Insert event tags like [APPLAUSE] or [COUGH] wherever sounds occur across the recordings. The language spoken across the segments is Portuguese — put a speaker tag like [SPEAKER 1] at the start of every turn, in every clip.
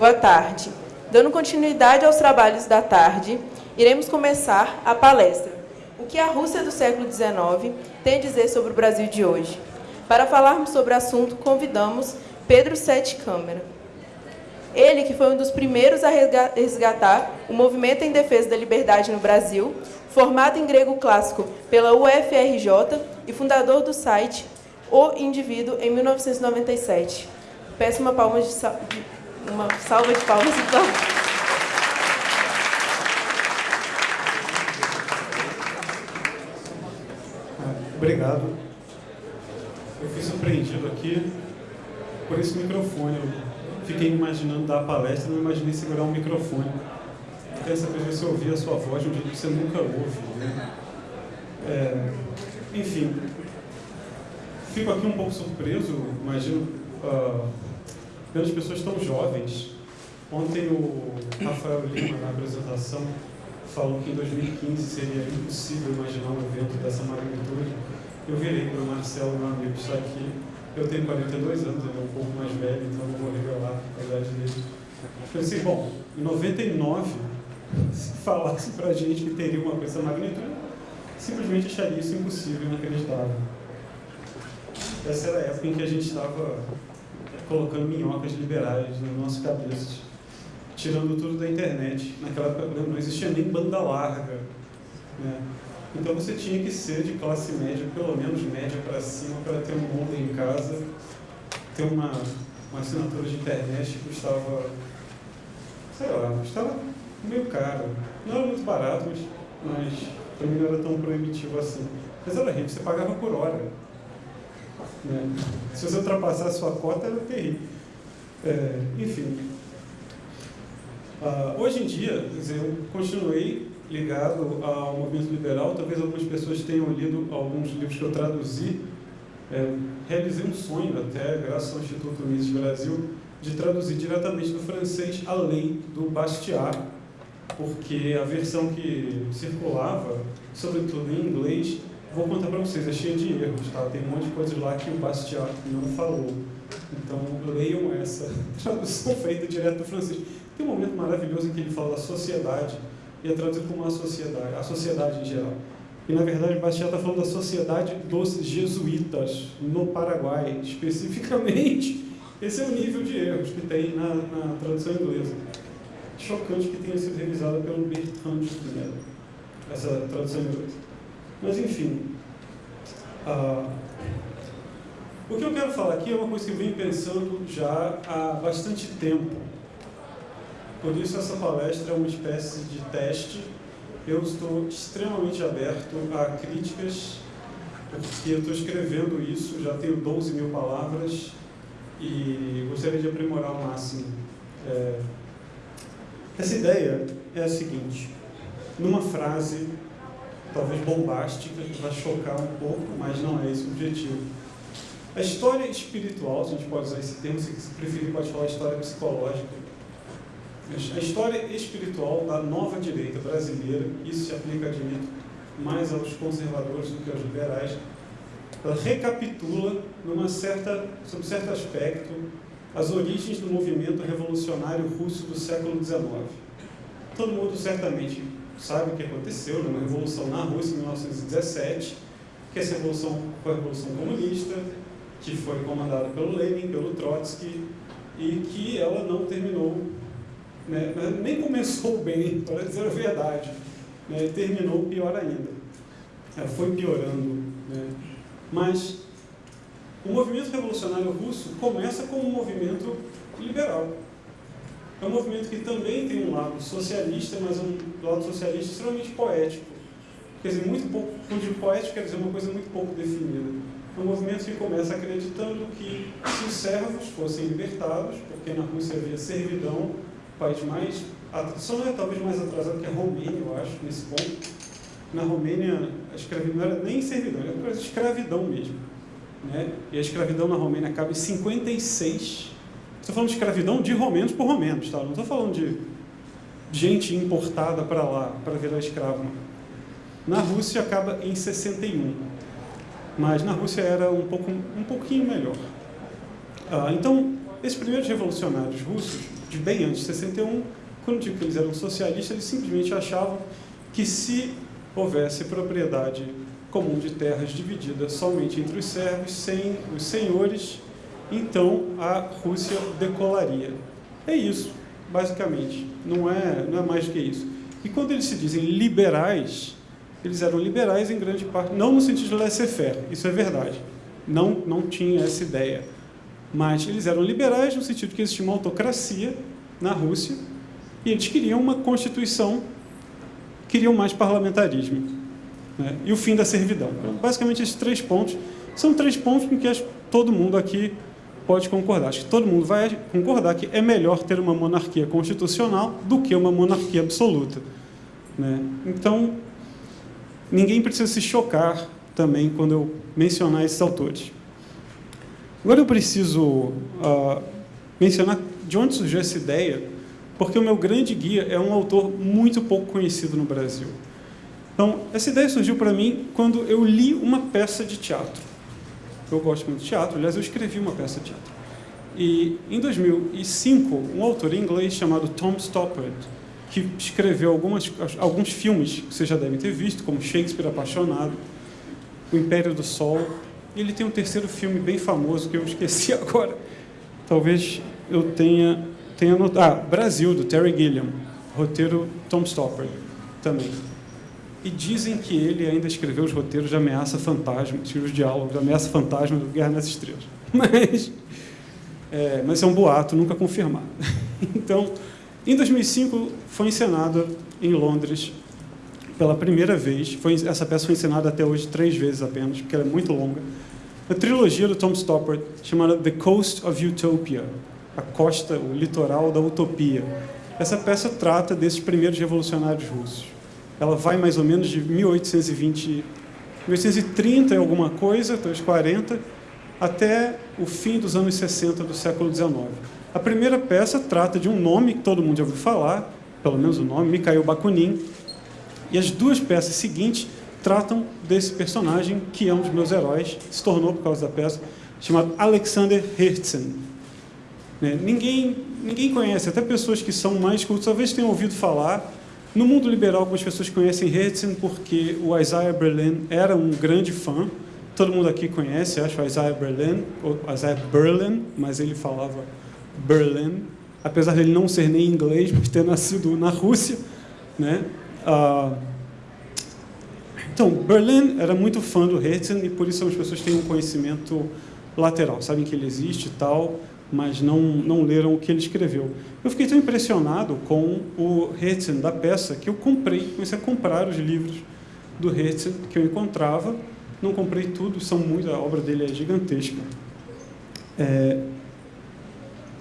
[SPEAKER 1] Boa tarde. Dando continuidade aos trabalhos da tarde, iremos começar a palestra. O que a Rússia do século XIX tem a dizer sobre o Brasil de hoje? Para falarmos sobre o assunto, convidamos Pedro Sete Câmara. Ele, que foi um dos primeiros a resgatar o movimento em defesa da liberdade no Brasil, formado em grego clássico pela UFRJ e fundador do site O Indivíduo em 1997. Peço uma, palma de uma salva de palmas, então.
[SPEAKER 2] Obrigado. Eu fui surpreendido aqui por esse microfone. Eu fiquei imaginando dar a palestra, não imaginei segurar um microfone. Dessa vez você ouvir a sua voz de um jeito que você nunca ouve. Né? É, enfim, fico aqui um pouco surpreso, imagino, uh, pelas pessoas tão jovens. Ontem o Rafael Lima, na apresentação, falou que em 2015 seria impossível imaginar um evento dessa magnitude. Eu virei para o Marcelo, meu amigo, está aqui. Eu tenho 42 anos, ele é um pouco mais velho, então não vou revelar a idade dele. Eu pensei, bom, em 99, se falasse para a gente que teria uma coisa magnitude, simplesmente acharia isso impossível, inacreditável. Essa era a época em que a gente estava colocando minhocas liberais nas nossas cabeças, tirando tudo da internet. Naquela época não existia nem banda larga. Né? Então você tinha que ser de classe média, pelo menos média para cima, para ter um mundo em casa, ter uma, uma assinatura de internet que custava, sei lá, custava meio caro. Não era muito barato, mas, mas mim não era tão proibitivo assim. Mas era rico, você pagava por hora. Né? Se você ultrapassar a sua cota, era terrível. É, enfim. Uh, hoje em dia, eu continuei ligado ao movimento liberal, talvez algumas pessoas tenham lido alguns livros que eu traduzi. É, realizei um sonho até, graças ao Instituto Mises Brasil, de traduzir diretamente do francês a lei do Bastiat, porque a versão que circulava, sobretudo em inglês, vou contar para vocês, é cheia de erros, tá? Tem um monte de coisas lá que o Bastiat não falou. Então, leiam essa [LAUGHS] tradução feita direto do francês. Tem um momento maravilhoso em que ele fala da sociedade, e é traduzido como a sociedade, a sociedade em geral. E, na verdade, Bastiat está falando da sociedade dos jesuítas, no Paraguai, especificamente. [LAUGHS] Esse é o nível de erros que tem na, na tradução inglesa chocante que tenha sido revisada pelo Bertrand Spinella, essa tradução inglesa. Mas, enfim, uh, o que eu quero falar aqui é uma coisa que eu venho pensando já há bastante tempo. Por isso, essa palestra é uma espécie de teste. Eu estou extremamente aberto a críticas, porque eu estou escrevendo isso, já tenho 12 mil palavras e gostaria de aprimorar ao máximo. É, essa ideia é a seguinte, numa frase talvez bombástica, que vai chocar um pouco, mas não é esse o objetivo. A história espiritual, se a gente pode usar esse termo, se preferir pode falar história psicológica, a história espiritual da nova direita brasileira, isso se aplica, admito, mais aos conservadores do que aos liberais, ela recapitula, numa certa, sob certo aspecto, as origens do movimento revolucionário russo do século XIX. Todo mundo certamente sabe o que aconteceu numa revolução na Rússia em 1917, que essa revolução foi a Revolução Comunista, que foi comandada pelo Lenin, pelo Trotsky, e que ela não terminou, né, nem começou [LAUGHS] bem, para dizer a verdade, né, terminou pior ainda. Ela foi piorando. Né, mas o movimento revolucionário russo começa como um movimento liberal. É um movimento que também tem um lado socialista, mas um lado socialista extremamente poético. Quer dizer, muito pouco, digo poético, quer dizer uma coisa muito pouco definida. É um movimento que começa acreditando que se os servos fossem libertados, porque na Rússia havia servidão, o país mais, só não é talvez mais atrasado que a Romênia, eu acho, nesse ponto. Na Romênia, a escravidão não era nem servidão, era escravidão mesmo né? e a escravidão na Romênia acaba em 56. Estou falando de escravidão de romenos por romenos, tá? não estou falando de gente importada para lá para virar escravo. Na Rússia acaba em 61, mas na Rússia era um, pouco, um pouquinho melhor. Ah, então, esses primeiros revolucionários russos de bem antes de 61, quando digo que eles eram socialistas, eles simplesmente achavam que se houvesse propriedade comum de terras dividida somente entre os servos, sem os senhores, então a Rússia decolaria. É isso, basicamente. Não é, não é mais do que isso. E quando eles se dizem liberais, eles eram liberais em grande parte, não no sentido de laissez-faire, isso é verdade. Não, não tinha essa ideia. Mas eles eram liberais no sentido que existia uma autocracia na Rússia e eles queriam uma constituição, queriam mais parlamentarismo né? e o fim da servidão. Então, basicamente, esses três pontos são três pontos em que todo mundo aqui pode concordar. Acho que todo mundo vai concordar que é melhor ter uma monarquia constitucional do que uma monarquia absoluta. Né? Então, ninguém precisa se chocar também quando eu mencionar esses autores. Agora eu preciso uh, mencionar de onde surgiu essa ideia, porque o meu grande guia é um autor muito pouco conhecido no Brasil. Então, essa ideia surgiu para mim quando eu li uma peça de teatro. Eu gosto muito de teatro, aliás, eu escrevi uma peça de teatro. E em 2005, um autor inglês chamado Tom Stoppard, que escreveu algumas, alguns filmes que vocês já devem ter visto, como Shakespeare Apaixonado, O Império do Sol, e ele tem um terceiro filme bem famoso que eu esqueci [LAUGHS] agora. Talvez eu tenha, tenha notado. Ah, Brasil, do Terry Gilliam. Roteiro Tom Stoppard também. E dizem que ele ainda escreveu os roteiros de Ameaça Fantasma, os diálogos de Ameaça Fantasma do Guerra nas Estrelas. [LAUGHS] Mas é, mas é um boato nunca confirmado. [LAUGHS] Então, em 2005 foi encenada em Londres pela primeira vez. Foi, essa peça foi encenada até hoje três vezes apenas, porque ela é muito longa. A trilogia do Tom Stoppard chamada The Coast of Utopia, a costa, o litoral da utopia. Essa peça trata desses primeiros revolucionários russos ela vai mais ou menos de 1820, 1830 e alguma coisa, os 40, até o fim dos anos 60 do século XIX. A primeira peça trata de um nome que todo mundo já ouviu falar, pelo menos o nome, Mikhail Bakunin, e as duas peças seguintes tratam desse personagem que é um dos meus heróis, se tornou por causa da peça, chamado Alexander Herzen. Né? Ninguém, ninguém conhece, até pessoas que são mais cultas, talvez tenham ouvido falar, no mundo liberal, algumas pessoas conhecem Herzen porque o Isaiah Berlin era um grande fã. Todo mundo aqui conhece, acho, Isaiah Berlin, ou Isaiah Berlin, mas ele falava Berlin, apesar de ele não ser nem inglês, mas ter nascido na Rússia. Né? Ah, então, Berlin era muito fã do Herzen e por isso as pessoas têm um conhecimento lateral, sabem que ele existe e tal, mas não, não leram o que ele escreveu. Eu fiquei tão impressionado com o Herzen da peça que eu comprei, comecei a comprar os livros do Herzen que eu encontrava. Não comprei tudo, são muito, a obra dele é gigantesca. É,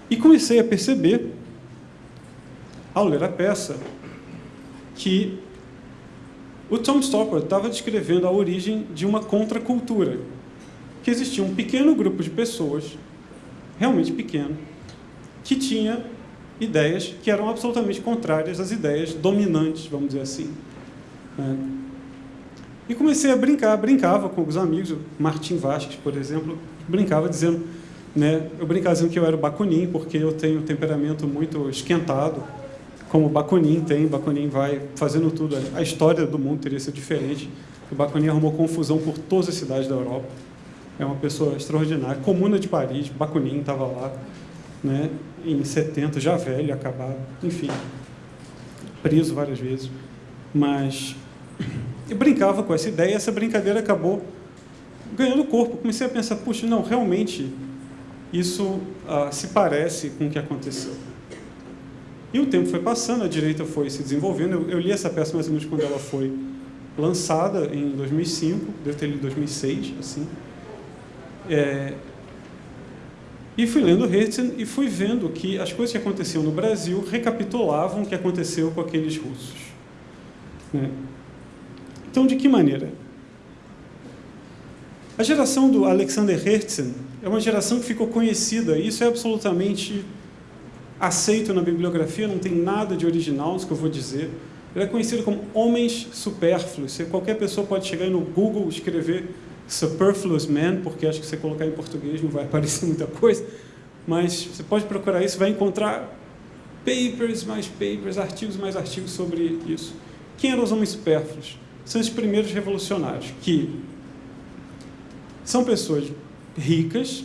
[SPEAKER 2] e comecei a perceber, ao ler a peça, que o Tom Stoppard estava descrevendo a origem de uma contracultura, que existia um pequeno grupo de pessoas realmente pequeno, que tinha ideias que eram absolutamente contrárias às ideias dominantes, vamos dizer assim. Né? E comecei a brincar, brincava com os amigos, Martim Vasques, por exemplo, brincava dizendo, né, eu brincava dizendo que eu era o Bakunin, porque eu tenho um temperamento muito esquentado, como o Bakunin tem, Bakunin vai fazendo tudo, a história do mundo teria sido diferente, o Bakunin arrumou confusão por todas as cidades da Europa, é uma pessoa extraordinária. Comuna de Paris, Bakunin estava lá, né, em 70, já velho, acabado, enfim, preso várias vezes. Mas eu brincava com essa ideia e essa brincadeira acabou ganhando corpo. Comecei a pensar, puxa, não, realmente isso ah, se parece com o que aconteceu. E o tempo foi passando, a direita foi se desenvolvendo. Eu, eu li essa peça mais ou menos quando ela foi lançada, em 2005, deve ter lido em 2006, assim. É, e fui lendo Herzen e fui vendo que as coisas que aconteciam no Brasil recapitulavam o que aconteceu com aqueles russos. Né? Então, de que maneira? A geração do Alexander Herzen é uma geração que ficou conhecida, e isso é absolutamente aceito na bibliografia, não tem nada de original, isso que eu vou dizer. Ele é conhecido como homens supérfluos. Qualquer pessoa pode chegar no Google escrever Superfluous Man, porque acho que se você colocar em português não vai aparecer muita coisa, mas você pode procurar isso, vai encontrar papers, mais papers, artigos, mais artigos sobre isso. Quem eram os homens supérfluos? São os primeiros revolucionários, que são pessoas ricas,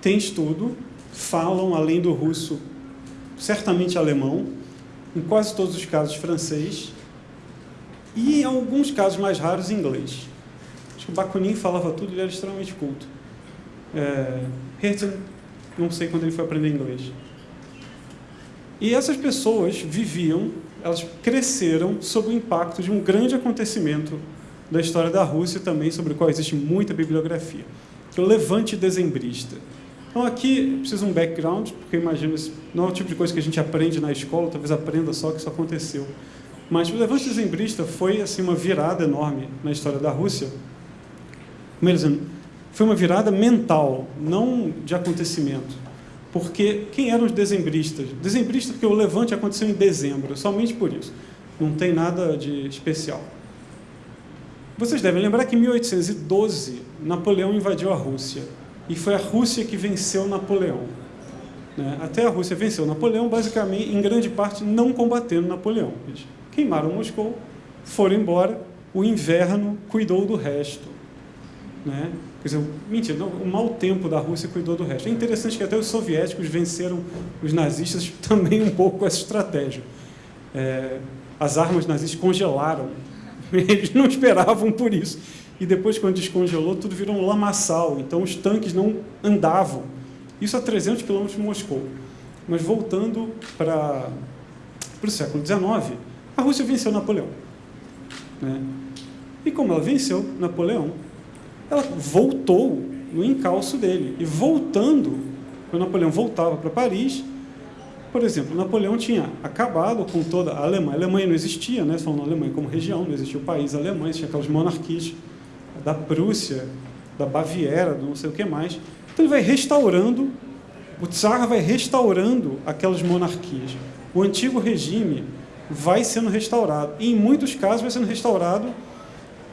[SPEAKER 2] têm estudo, falam, além do russo, certamente alemão, em quase todos os casos francês, e em alguns casos mais raros inglês. Acho que o Bakunin falava tudo, ele era extremamente culto. É, Herzen, não sei quando ele foi aprender inglês. E essas pessoas viviam, elas cresceram sob o impacto de um grande acontecimento da história da Rússia também, sobre o qual existe muita bibliografia, que é o Levante Dezembrista. Então aqui preciso um background, porque imagino não é o tipo de coisa que a gente aprende na escola, talvez aprenda só que isso aconteceu. Mas o Levante Dezembrista foi assim uma virada enorme na história da Rússia. Como foi uma virada mental, não de acontecimento. Porque quem eram os dezembristas? Dezembristas porque o levante aconteceu em dezembro, somente por isso. Não tem nada de especial. Vocês devem lembrar que em 1812 Napoleão invadiu a Rússia e foi a Rússia que venceu Napoleão. Né? Até a Rússia venceu Napoleão, basicamente, em grande parte, não combatendo Napoleão. Eles queimaram Moscou, foram embora, o inverno cuidou do resto. Né? Quer dizer, mentira, não, o mau tempo da Rússia cuidou do resto. É interessante que até os soviéticos venceram os nazistas [LAUGHS] também um pouco com essa estratégia. É, as armas nazistas congelaram. [LAUGHS] Eles não esperavam por isso. E depois, quando descongelou, tudo virou um lamaçal. Então, os tanques não andavam. Isso a 300 quilômetros de Moscou. Mas voltando para, para o século XIX, a Rússia venceu Napoleão. Né? E como ela venceu Napoleão, ela voltou no encalço dele. E voltando, quando Napoleão voltava para Paris, por exemplo, Napoleão tinha acabado com toda a Alemanha. A Alemanha não existia, né? falando Alemanha como região, não existia o país alemão, tinha aquelas monarquias da Prússia, da Baviera, do não sei o que mais. Então ele vai restaurando, o Tsar vai restaurando aquelas monarquias. O antigo regime vai sendo restaurado. E em muitos casos vai sendo restaurado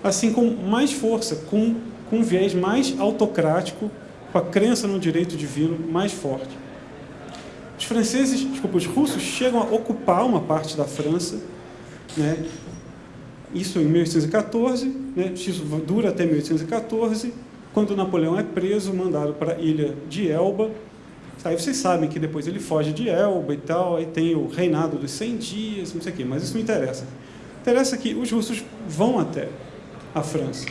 [SPEAKER 2] assim com mais força, com com um viés mais autocrático, com a crença no direito divino mais forte. Os franceses, desculpa, os russos chegam a ocupar uma parte da França, né? isso em 1814, né? isso dura até 1814, quando Napoleão é preso, mandado para a ilha de Elba, Aí vocês sabem que depois ele foge de Elba e tal, aí tem o reinado dos 100 dias, não sei o quê, mas isso não interessa. Interessa que os russos vão até a França.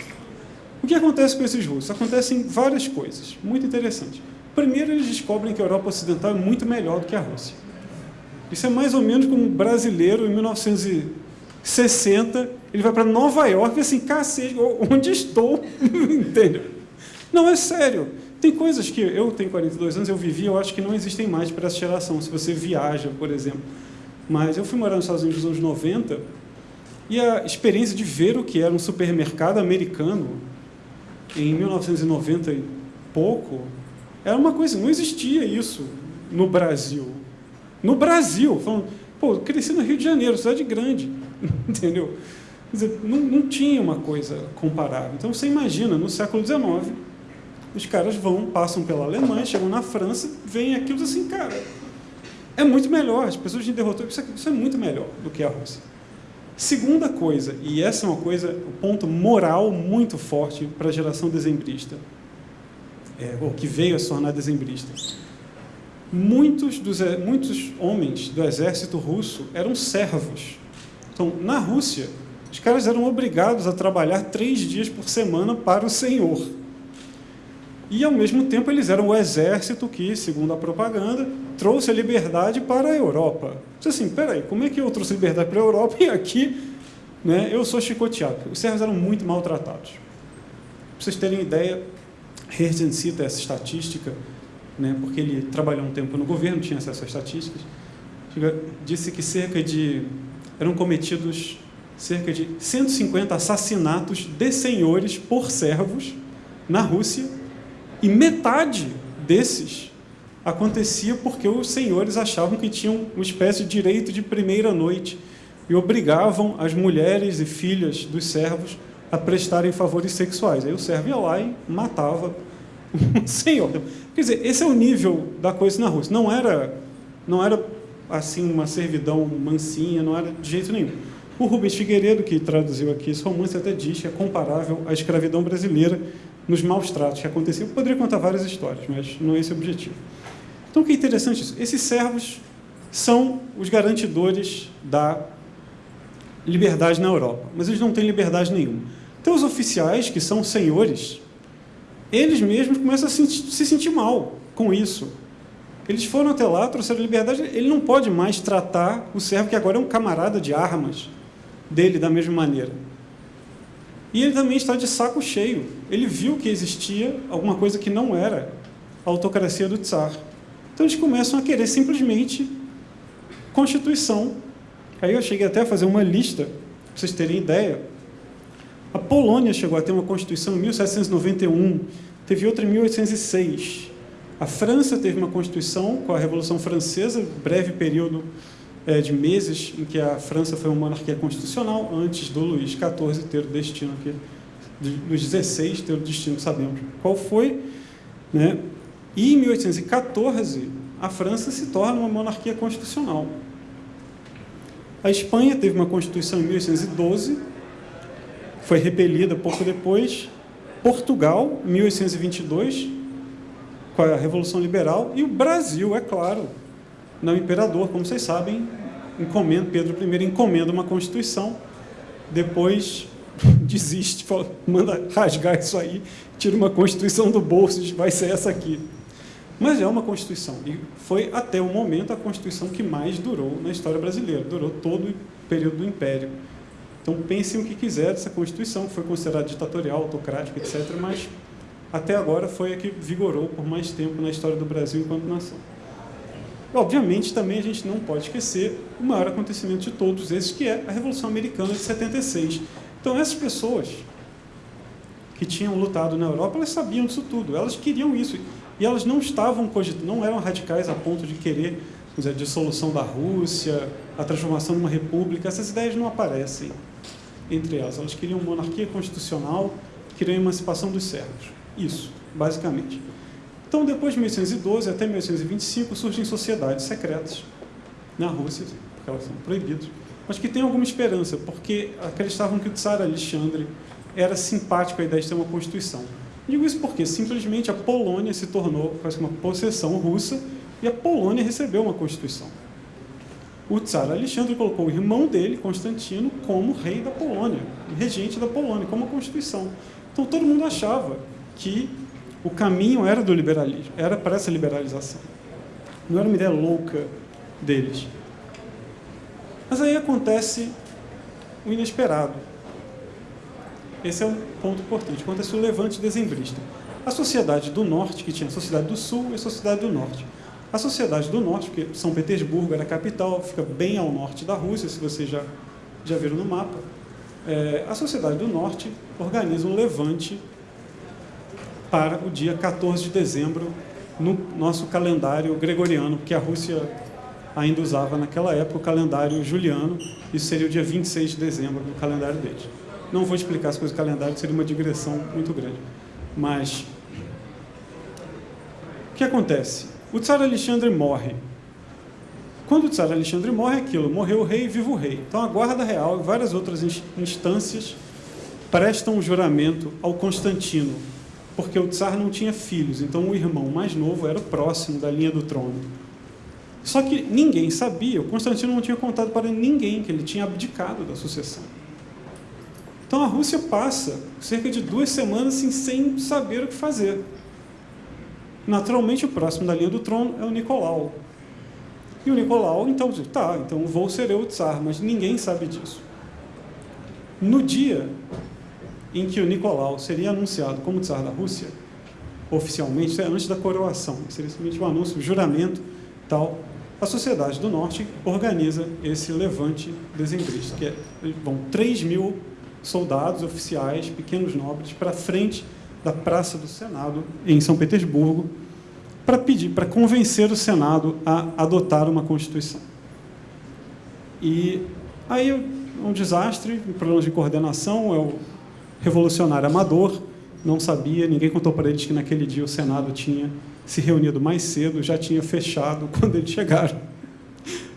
[SPEAKER 2] O que acontece com esses russos? Acontecem várias coisas, muito interessantes. Primeiro, eles descobrem que a Europa Ocidental é muito melhor do que a Rússia. Isso é mais ou menos como um brasileiro, em 1960, ele vai para Nova York e assim, cacete, onde estou? [LAUGHS] Entendeu? Não, é sério. Tem coisas que eu tenho 42 anos, eu vivi, eu acho que não existem mais para essa geração, se você viaja, por exemplo. Mas eu fui morar nos Estados Unidos nos anos 90 e a experiência de ver o que era um supermercado americano em 1990 e pouco, era uma coisa, não existia isso no Brasil. No Brasil, falando, pô, cresci no Rio de Janeiro, cidade grande, [LAUGHS] entendeu? Quer dizer, não, não tinha uma coisa comparável. Então você imagina, no século XIX, os caras vão, passam pela Alemanha, chegam na França, veem aquilo assim, cara, é muito melhor, as pessoas de derrotou, isso é, muito melhor do que a Rússia. Segunda coisa, e essa é uma coisa, um ponto moral muito forte para a geração dezembrista, é, ou que veio a se tornar dezembrista. Muitos, dos, muitos homens do exército russo eram servos. Então, na Rússia, os caras eram obrigados a trabalhar três dias por semana para o senhor. E, ao mesmo tempo, eles eram o exército que, segundo a propaganda, trouxe a liberdade para a Europa. Você assim, peraí, como é que eu trouxe liberdade para a Europa e aqui né, eu sou chicoteado? Os servos eram muito maltratados. Para vocês terem ideia, Herzen cita essa estatística, né, porque ele trabalhou um tempo no governo, tinha acesso a estatísticas, disse que cerca de eram cometidos cerca de 150 assassinatos de senhores por servos na Rússia e metade desses acontecia porque os senhores achavam que tinham uma espécie de direito de primeira noite e obrigavam as mulheres e filhas dos servos a prestarem favores sexuais. Aí o servo ia lá e matava o [LAUGHS] senhor. Quer dizer, esse é o nível da coisa na Rússia. Não era, não era assim uma servidão mansinha, não era de jeito nenhum. O Rubens Figueiredo, que traduziu aqui esse romance, até diz que é comparável à escravidão brasileira nos maus tratos que aconteciam. Eu poderia contar várias histórias, mas não é esse o objetivo. Então, o que é interessante isso? Esses servos são os garantidores da liberdade na Europa, mas eles não têm liberdade nenhuma. Então, os oficiais, que são senhores, eles mesmos começam a se sentir mal com isso. Eles foram até lá, trouxeram liberdade, ele não pode mais tratar o servo, que agora é um camarada de armas, dele da mesma maneira. E ele também está de saco cheio. Ele viu que existia alguma coisa que não era a autocracia do Tsar. Então eles começam a querer simplesmente Constituição. Aí eu cheguei até a fazer uma lista, para vocês terem ideia. A Polônia chegou a ter uma Constituição em 1791, teve outra em 1806. A França teve uma Constituição com a Revolução Francesa, breve período é, de meses em que a França foi uma monarquia constitucional, antes do Luís XIV ter o destino aqui, dos 16 ter o destino que sabemos qual foi. Né? E em 1814, a França se torna uma monarquia constitucional. A Espanha teve uma constituição em 1812, foi repelida pouco depois. Portugal, em 1822, com a Revolução Liberal. E o Brasil, é claro, não imperador, como vocês sabem, encomenda, Pedro I encomenda uma constituição, depois [LAUGHS] desiste, fala, manda rasgar isso aí, tira uma constituição do bolso, diz, vai ser essa aqui. Mas é uma Constituição, e foi até o momento a Constituição que mais durou na história brasileira, durou todo o período do Império. Então pensem o que quiser dessa Constituição, que foi considerada ditatorial, autocrática, etc., mas até agora foi a que vigorou por mais tempo na história do Brasil enquanto nação. Obviamente, também a gente não pode esquecer o maior acontecimento de todos esses, que é a Revolução Americana de 76. Então, essas pessoas que tinham lutado na Europa, elas sabiam disso tudo, elas queriam isso. E elas não estavam cogitando, não eram radicais a ponto de querer dizer, a dissolução da Rússia, a transformação de uma república, essas ideias não aparecem entre elas. Elas queriam monarquia constitucional, queriam emancipação dos servos. Isso, basicamente. Então, depois de 1812 até 1825, surgem sociedades secretas na Rússia, porque elas são proibidas, mas que têm alguma esperança, porque acreditavam que o Tsar Alexandre era simpático à ideia de ter uma constituição. Digo isso porque simplesmente a Polônia se tornou quase uma possessão russa e a Polônia recebeu uma constituição. O tsar Alexandre colocou o irmão dele, Constantino, como rei da Polônia, regente da Polônia, como constituição. Então todo mundo achava que o caminho era do liberalismo, era para essa liberalização. Não era uma ideia louca deles. Mas aí acontece o inesperado. Esse é um ponto importante. Acontece o levante dezembrista. A sociedade do norte, que tinha a sociedade do sul e a sociedade do norte. A sociedade do norte, porque São Petersburgo era a capital, fica bem ao norte da Rússia, se vocês já, já viram no mapa. É, a sociedade do norte organiza um levante para o dia 14 de dezembro no nosso calendário gregoriano, porque a Rússia ainda usava naquela época o calendário juliano, isso seria o dia 26 de dezembro no calendário deles. Não vou explicar as coisas do calendário, seria uma digressão muito grande. Mas, o que acontece? O Tsar Alexandre morre. Quando o Tsar Alexandre morre, é aquilo, morreu o rei, vivo o rei. Então, a Guarda Real e várias outras instâncias prestam o juramento ao Constantino, porque o Tsar não tinha filhos, então o irmão mais novo era o próximo da linha do trono. Só que ninguém sabia, o Constantino não tinha contado para ninguém que ele tinha abdicado da sucessão. Então a Rússia passa cerca de duas semanas assim, sem saber o que fazer. Naturalmente, o próximo da linha do trono é o Nicolau. E o Nicolau, então, diz, tá, então vou ser eu o tsar, mas ninguém sabe disso. No dia em que o Nicolau seria anunciado como tsar da Rússia, oficialmente, é antes da coroação, seria simplesmente um anúncio, um juramento, tal, a Sociedade do Norte organiza esse levante dezembrista, que é, vão 3 mil soldados, oficiais, pequenos nobres, para frente da Praça do Senado, em São Petersburgo, para pedir, para convencer o Senado a adotar uma Constituição. E aí um desastre, problemas de coordenação, é o revolucionário amador, não sabia, ninguém contou para eles que naquele dia o Senado tinha se reunido mais cedo, já tinha fechado [LAUGHS] quando eles chegaram.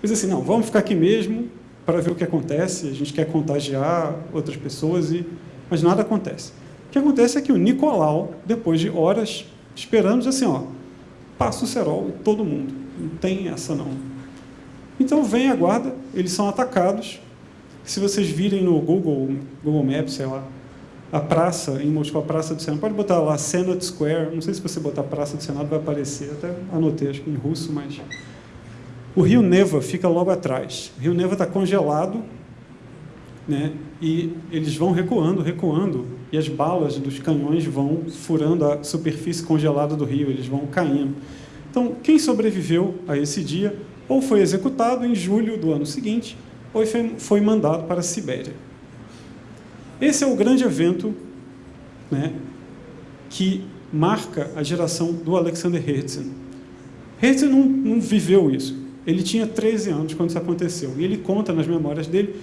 [SPEAKER 2] Mas assim, não, vamos ficar aqui mesmo para ver o que acontece. A gente quer contagiar outras pessoas, e... mas nada acontece. O que acontece é que o Nicolau, depois de horas esperando, diz assim, ó, passa o cerol em todo mundo. Não tem essa não. Então vem a guarda, eles são atacados. Se vocês virem no Google, Google Maps, sei lá, a praça em Moscou, a Praça do Senado, pode botar lá Senate Square, não sei se você botar Praça do Senado vai aparecer, até anotei, acho que em russo, mas... O rio Neva fica logo atrás. O rio Neva está congelado, né? e eles vão recuando, recuando, e as balas dos canhões vão furando a superfície congelada do rio, eles vão caindo. Então, quem sobreviveu a esse dia, ou foi executado em julho do ano seguinte, ou foi mandado para a Sibéria. Esse é o grande evento né, que marca a geração do Alexander Herzen. Herzen não, não viveu isso. Ele tinha 13 anos quando isso aconteceu. E ele conta nas memórias dele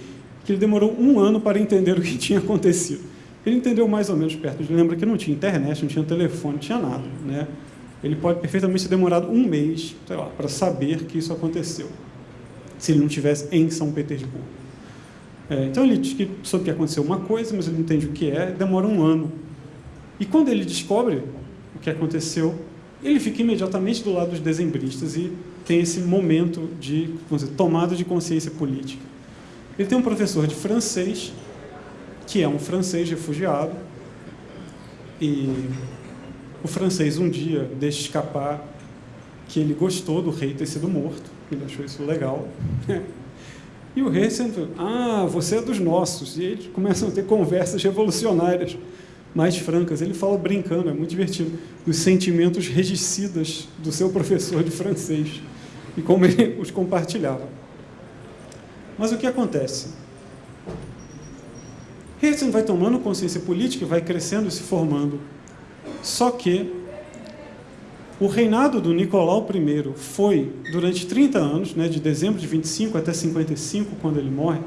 [SPEAKER 2] que ele demorou um ano para entender o que [LAUGHS] tinha acontecido. Ele entendeu mais ou menos perto. Lembra que não tinha internet, não tinha telefone, não tinha nada. Né? Ele pode perfeitamente ter demorado um mês lá, para saber que isso aconteceu, se ele não estivesse em São Petersburgo. É, então ele diz que soube que aconteceu uma coisa, mas ele não entende o que é, demora um ano. E quando ele descobre o que aconteceu, ele fica imediatamente do lado dos dezembristas e tem esse momento de dizer, tomada de consciência política. Ele tem um professor de francês, que é um francês refugiado, e o francês um dia deixa escapar que ele gostou do rei ter sido morto, ele achou isso legal. E o rei sempre, ah, você é dos nossos. E eles começam a ter conversas revolucionárias, mais francas. Ele fala brincando, é muito divertido, dos sentimentos regicidas do seu professor de francês e como ele os compartilhava. Mas o que acontece? Herzen vai tomando consciência política, vai crescendo e se formando. Só que o reinado do Nicolau I foi, durante 30 anos, né, de dezembro de 25 até 55, quando ele morre,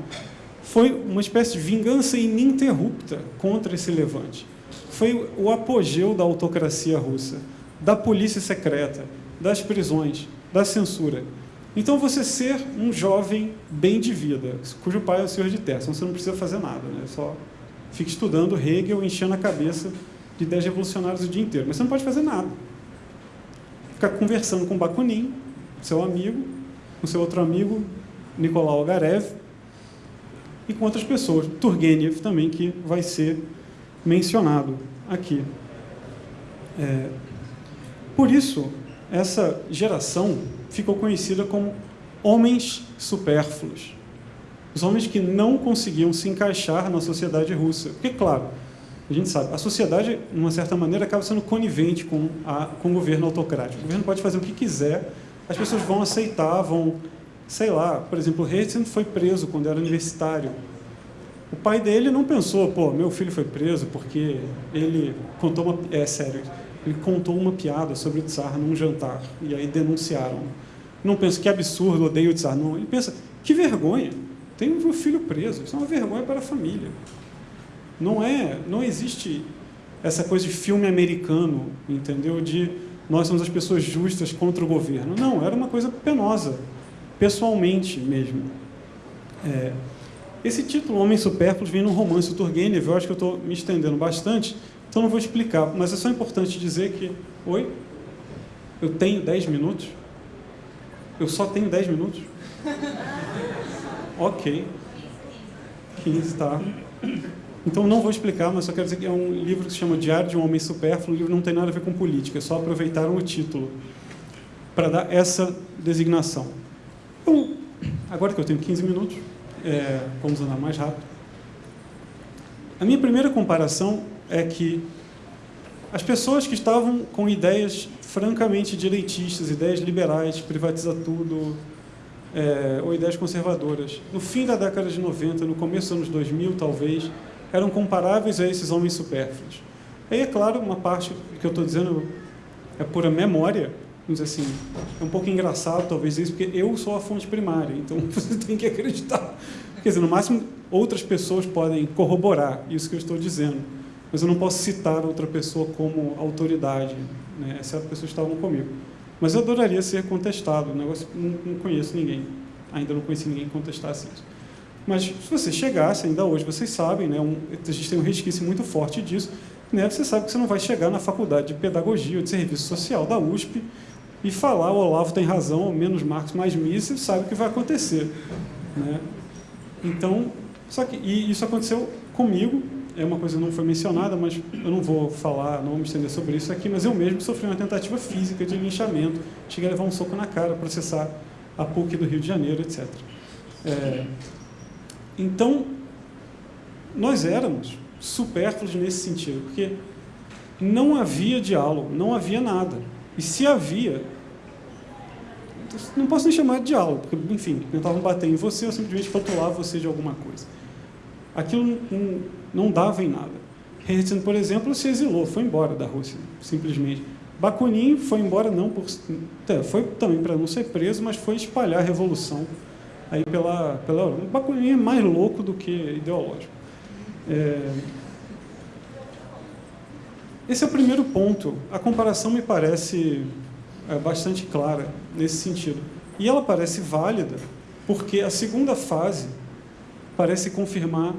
[SPEAKER 2] foi uma espécie de vingança ininterrupta contra esse levante. Foi o apogeu da autocracia russa, da polícia secreta, das prisões, da censura. Então, você ser um jovem bem de vida, cujo pai é o senhor de então você não precisa fazer nada, né? só fica estudando Hegel, enchendo a cabeça de ideias revolucionárias o dia inteiro. Mas você não pode fazer nada ficar conversando com Bakunin, seu amigo, com seu outro amigo, Nicolau Agarev, e com outras pessoas. Turgenev também, que vai ser mencionado aqui. É, por isso, essa geração ficou conhecida como homens supérfluos. Os homens que não conseguiam se encaixar na sociedade russa. Porque, claro, a gente sabe, a sociedade, de uma certa maneira, acaba sendo conivente com, a, com o governo autocrático. O governo pode fazer o que quiser, as pessoas vão aceitar, vão, sei lá, por exemplo, o Herzen foi preso quando era universitário. O pai dele não pensou, pô, meu filho foi preso porque ele contou uma... É sério, ele contou uma piada sobre o Tsar num jantar, e aí denunciaram. Não pensa que absurdo, odeio o Tsar, não. Ele pensa, que vergonha, tem um filho preso, isso é uma vergonha para a família. Não é, não existe essa coisa de filme americano, entendeu? De nós somos as pessoas justas contra o governo. Não, era uma coisa penosa, pessoalmente mesmo. É, esse título, Homem Supérfluo, vem no romance do Turgenev, eu acho que eu estou me estendendo bastante, então não vou explicar, mas é só importante dizer que... Oi? Eu tenho 10 minutos? Eu só tenho 10 minutos? ok. 15, tá. Então não vou explicar, mas só quero dizer que é um livro que se chama Diário de um Homem Supérfluo, o livro não tem nada a ver com política, é só aproveitaram o título para dar essa designação. Agora que eu tenho 15 minutos, é, vamos andar mais rápido. A minha primeira comparação é que as pessoas que estavam com ideias francamente direitistas, ideias liberais, privatiza tudo, é, ou ideias conservadoras, no fim da década de 90, no começo dos anos 2000, talvez, eram comparáveis a esses homens supérfluos. Aí, é claro, uma parte que eu estou dizendo é pura memória, vamos dizer assim, é um pouco engraçado talvez isso, porque eu sou a fonte primária, então [LAUGHS] você tem que acreditar. Quer dizer, no máximo, outras pessoas podem corroborar isso que eu estou dizendo, mas eu não posso citar outra pessoa como autoridade, né, exceto pessoas que estavam comigo. Mas eu adoraria ser contestado, o negócio, não, não conheço ninguém ainda não conheci ninguém que contestasse isso. Mas se você chegasse, ainda hoje vocês sabem, né, um, a gente tem um resquício muito forte disso, né, você sabe que você não vai chegar na faculdade de pedagogia ou de serviço social da USP e falar o Olavo tem razão, menos Marx, mais Mises, sabe o que vai acontecer. Né? Então, só que e isso aconteceu comigo, é uma coisa que não foi mencionada, mas eu não vou falar, não vou me estender sobre isso aqui, mas eu mesmo sofri uma tentativa física de linchamento, cheguei a levar um soco na cara, processar a PUC do Rio de Janeiro, etc. É, então, nós éramos supérfluos nesse sentido, porque não havia diálogo, não havia nada. E se havia, não posso nem chamar de diálogo, porque, enfim, tentavam bater em você ou simplesmente rotulava você de alguma coisa. Aquilo não, não dava em nada. Herzen, por exemplo, se exilou, foi embora da Rússia, simplesmente. Bakunin foi embora não por... É, foi também para não ser preso, mas foi espalhar a revolução aí pela, pela. Bakunin é mais louco do que ideológico. É... Esse é o primeiro ponto. A comparação me parece é, bastante clara nesse sentido. E ela parece válida porque a segunda fase parece confirmar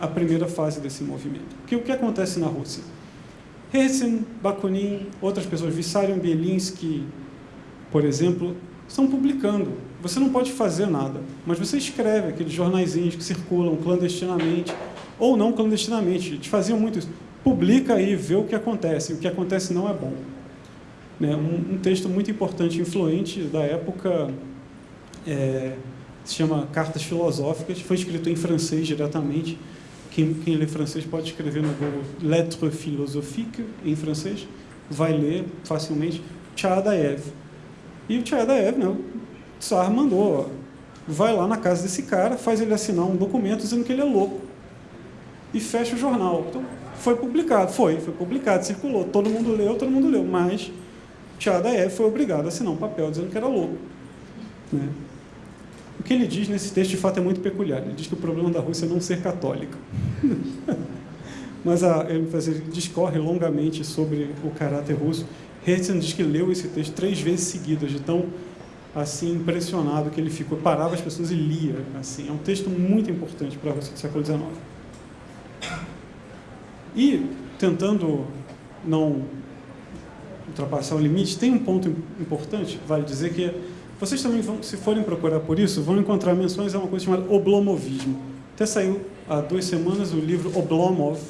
[SPEAKER 2] a primeira fase desse movimento. Porque o que acontece na Rússia? Herzen, Bakunin, outras pessoas, Vissarion Bielinski, por exemplo, estão publicando. Você não pode fazer nada, mas você escreve aqueles jornaizinhos que circulam clandestinamente, ou não clandestinamente, eles faziam muito isso. Publica aí, vê o que acontece, o que acontece não é bom. Né? Um, um texto muito importante, influente da época, é, se chama Cartas Filosóficas, foi escrito em francês diretamente, quem, quem lê francês pode escrever no Google Lettres philosophiques, em francês, vai ler facilmente, Tchadaev. E o Tchadaev, né, Tsar mandou, vai lá na casa desse cara, faz ele assinar um documento dizendo que ele é louco. E fecha o jornal. Então, foi publicado, foi, foi publicado, circulou, todo mundo leu, todo mundo leu, mas Tchadaev foi obrigado a assinar um papel dizendo que era louco. Né? O que ele diz nesse texto, de fato, é muito peculiar. Ele diz que o problema da Rússia é não ser católica. [LAUGHS] Mas a, ele, ele discorre longamente sobre o caráter russo. Herzen diz que leu esse texto três vezes seguidas, de tão assim impressionado que ele ficou. Parava as pessoas e lia. Assim. É um texto muito importante para a Rússia do século XIX. E, tentando não ultrapassar o limite, tem um ponto importante, vale dizer que vocês também vão, se forem procurar por isso, vão encontrar menções a uma coisa chamada oblomovismo. Até saiu há duas semanas o livro Oblomov,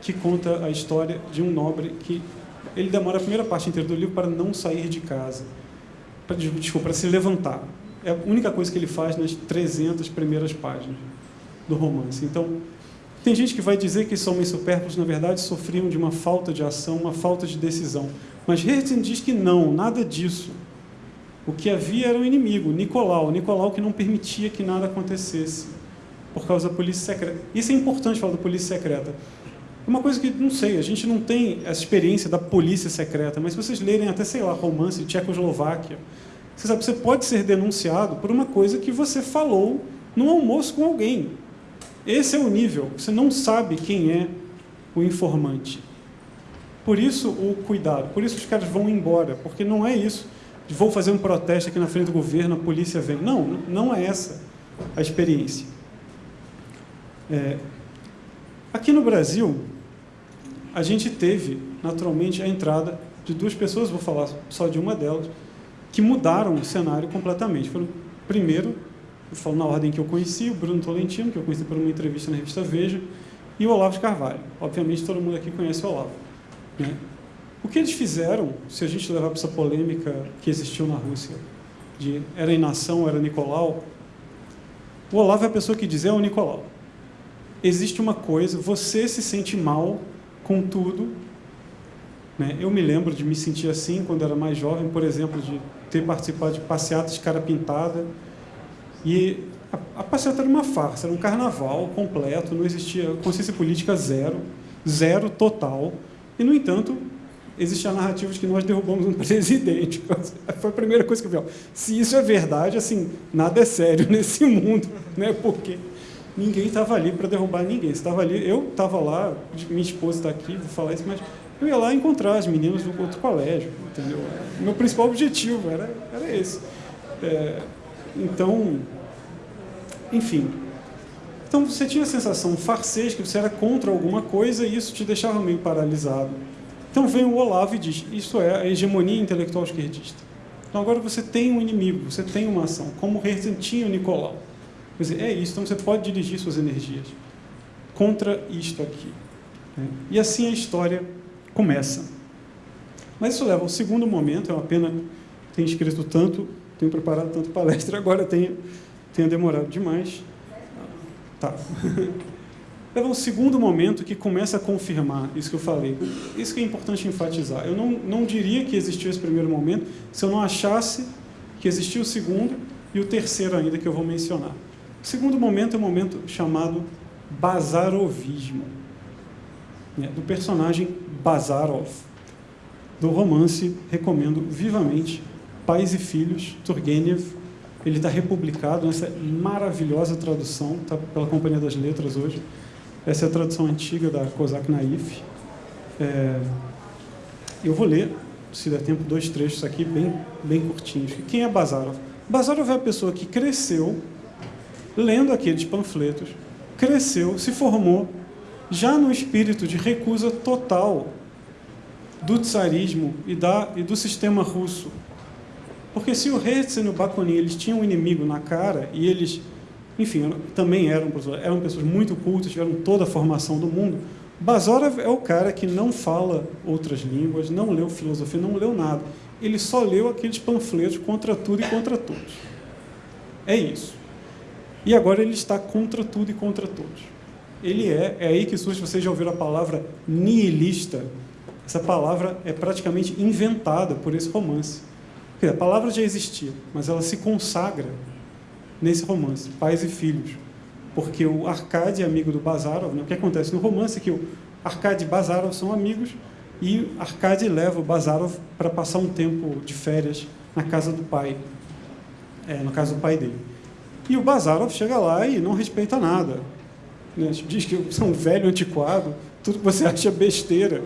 [SPEAKER 2] que conta a história de um nobre que ele demora a primeira parte inteira do livro para não sair de casa, para, desculpa, para se levantar. É a única coisa que ele faz nas 300 primeiras páginas do romance. Então, tem gente que vai dizer que esses homens supérfluos, na verdade, sofriam de uma falta de ação, uma falta de decisão. Mas Herzen diz que não, nada disso. O que havia era um inimigo, Nicolau. Nicolau que não permitia que nada acontecesse por causa da polícia secreta. Isso é importante falar da polícia secreta. É uma coisa que, não sei, a gente não tem essa experiência da polícia secreta, mas se vocês lerem até, sei lá, romance de Tchecoslováquia, você sabe, você pode ser denunciado por uma coisa que você falou num almoço com alguém. Esse é o nível. Você não sabe quem é o informante. Por isso o cuidado, por isso os caras vão embora, porque não é isso vou fazer um protesto aqui na frente do governo, a polícia vem. Não, não é essa a experiência. É, aqui no Brasil, a gente teve, naturalmente, a entrada de duas pessoas, vou falar só de uma delas, que mudaram o cenário completamente. Foram, primeiro, eu falo na ordem que eu conheci, o Bruno Tolentino, que eu conheci por uma entrevista na revista Veja, e o Olavo de Carvalho. Obviamente, todo mundo aqui conhece o Olavo. Né? O que eles fizeram, se a gente levar para essa polêmica que existiu na Rússia, de era inação, era Nicolau, o Olavo é a pessoa que diz, é o Nicolau. Existe uma coisa, você se sente mal com tudo. Né? Eu me lembro de me sentir assim quando era mais jovem, por exemplo, de ter participado de passeatas de cara pintada. E a, a passeata era uma farsa, era um carnaval completo, não existia consciência política zero, zero total. E, no entanto, existe a narrativa de que nós derrubamos um [LAUGHS] presidente. Foi a primeira coisa que eu vi. Se isso é verdade, assim, nada é sério [LAUGHS] nesse mundo, né? porque ninguém estava ali para derrubar ninguém. Estava ali, eu estava lá, minha esposa está aqui, vou falar isso, mas eu ia lá encontrar as meninas do outro colégio, entendeu? O meu principal objetivo era, era esse. É, Então, enfim. Então você tinha a sensação farsesca que você era contra alguma coisa e isso te deixava meio paralisado. Então vem o Olavo e diz: Isso é a hegemonia intelectual esquerdista. Então agora você tem um inimigo, você tem uma ação, como Herzen tinha o Nicolau. Quer dizer, é isso, então você pode dirigir suas energias contra isto aqui. Né? E assim a história começa. Mas isso leva ao segundo momento, é uma pena ter escrito tanto, tenho preparado tanto palestra, agora tenho, tenho demorado demais. Tá. [LAUGHS] leva ao segundo momento que começa a confirmar isso que eu falei. Isso que é importante enfatizar. Eu não, não diria que existiu esse primeiro momento se eu não achasse que existiu o segundo e o terceiro ainda que eu vou mencionar. O segundo momento é um momento chamado bazarovismo, né, do personagem Bazarov, do romance, recomendo vivamente, Pais e Filhos, Turgenev, ele está republicado nessa maravilhosa tradução, está pela Companhia das Letras hoje, essa é a tradução antiga da Kozak Naif. É, eu vou ler, se der tempo, dois trechos aqui, bem, bem curtinhos. Quem é Bazarov? Bazarov é a pessoa que cresceu lendo aqueles panfletos, cresceu, se formou, já no espírito de recusa total do tsarismo e, da, e do sistema russo. Porque se o Herzen e o Bakunin eles tinham um inimigo na cara e eles, enfim, também eram, eram pessoas muito cultas, tiveram toda a formação do mundo, Bazarov é o cara que não fala outras línguas, não leu filosofia, não leu nada. Ele só leu aqueles panfletos contra tudo e contra todos. É isso. E agora ele está contra tudo e contra todos. Ele é, é aí que surge, vocês já ouviram a palavra nihilista. Essa palavra é praticamente inventada por esse romance. A palavra já existia, mas ela se consagra nesse romance, Pais e Filhos. Porque o Arcade é amigo do Bazarov. Né? O que acontece no romance é que o Arcade e Bazarov são amigos e Arcade leva o Bazarov para passar um tempo de férias na casa do pai, é, no caso do pai dele. E o Bazarov chega lá e não respeita nada. Né? Diz que é um velho antiquado, tudo que você [LAUGHS] acha besteira.